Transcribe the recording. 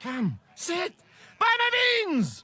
Come, sit. By my beans!